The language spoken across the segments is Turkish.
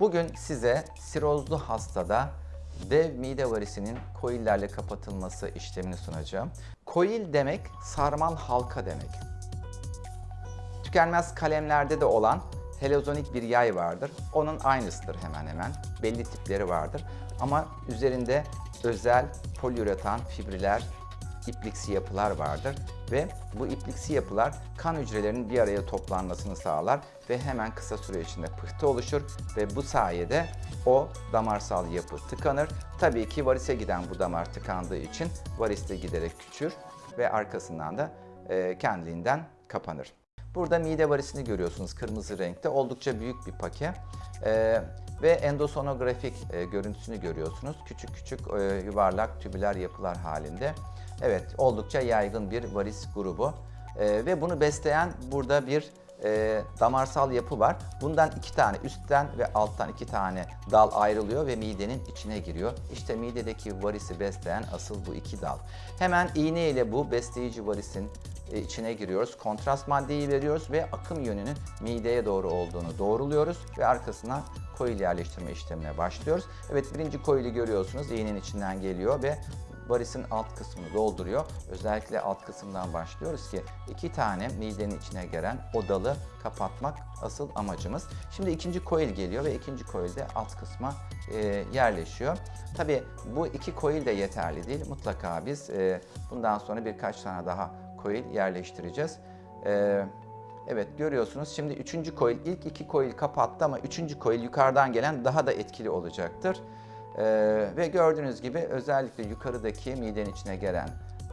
Bugün size sirozlu hastada dev mide varisinin koillerle kapatılması işlemini sunacağım. Koil demek sarmal halka demek. Tükenmez kalemlerde de olan heliozonik bir yay vardır. Onun aynısıdır hemen hemen. Belli tipleri vardır. Ama üzerinde özel poliüretan fibriller, ipliksi yapılar vardır ve bu ipliksi yapılar kan hücrelerinin bir araya toplanmasını sağlar ve hemen kısa süre içinde pıhtı oluşur ve bu sayede o damarsal yapı tıkanır. Tabii ki varise giden bu damar tıkandığı için varis de giderek küçülür ve arkasından da e, kendiliğinden kapanır. Burada mide varisini görüyorsunuz kırmızı renkte. Oldukça büyük bir pake. Ee, ve endosonografik e, görüntüsünü görüyorsunuz. Küçük küçük e, yuvarlak tübüler yapılar halinde. Evet, oldukça yaygın bir varis grubu. Ee, ve bunu besleyen burada bir e, damarsal yapı var. Bundan iki tane üstten ve alttan iki tane dal ayrılıyor ve midenin içine giriyor. İşte midedeki varisi besleyen asıl bu iki dal. Hemen iğne ile bu besleyici varisin e, içine giriyoruz. Kontrast maddeyi veriyoruz ve akım yönünün mideye doğru olduğunu doğruluyoruz ve arkasına koil yerleştirme işlemine başlıyoruz. Evet birinci koili görüyorsunuz iğnenin içinden geliyor ve varisin alt kısmını dolduruyor. Özellikle alt kısımdan başlıyoruz ki iki tane midenin içine gelen o dalı kapatmak asıl amacımız. Şimdi ikinci koil geliyor ve ikinci koil de alt kısma e, yerleşiyor. Tabii bu iki koil de yeterli değil. Mutlaka biz e, bundan sonra birkaç tane daha koil yerleştireceğiz. E, evet görüyorsunuz şimdi üçüncü koil ilk iki koil kapattı ama üçüncü koil yukarıdan gelen daha da etkili olacaktır. Ee, ve gördüğünüz gibi özellikle yukarıdaki midenin içine gelen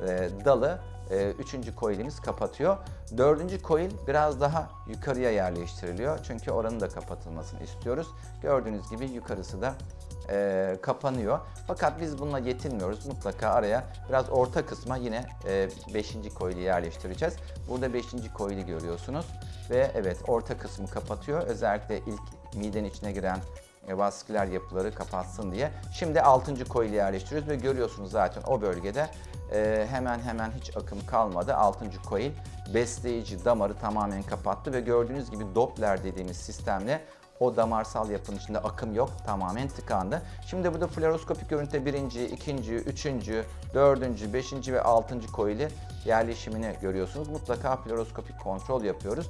e, dalı e, üçüncü koilimiz kapatıyor. Dördüncü koil biraz daha yukarıya yerleştiriliyor. Çünkü oranın da kapatılmasını istiyoruz. Gördüğünüz gibi yukarısı da e, kapanıyor. Fakat biz bununla yetinmiyoruz. Mutlaka araya biraz orta kısma yine 5. E, koili yerleştireceğiz. Burada 5. koili görüyorsunuz. Ve evet orta kısmı kapatıyor. Özellikle ilk midenin içine giren e, vasküler yapıları kapatsın diye. Şimdi 6. koili yerleştiriyoruz ve görüyorsunuz zaten o bölgede e, hemen hemen hiç akım kalmadı. 6. koil besleyici damarı tamamen kapattı ve gördüğünüz gibi Doppler dediğimiz sistemle o damarsal yapının içinde akım yok. Tamamen tıkandı. Şimdi burada fluoroskopik görüntüde birinci, ikinci, üçüncü, dördüncü, beşinci ve altıncı koili yerleşimini görüyorsunuz. Mutlaka fluoroskopik kontrol yapıyoruz.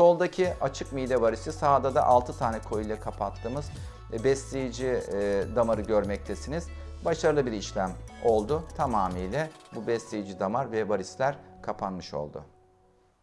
Soldaki açık mide varisi, sağda da 6 tane koyu ile kapattığımız e, besleyici e, damarı görmektesiniz. Başarılı bir işlem oldu. Tamamıyla bu besleyici damar ve varisler kapanmış oldu.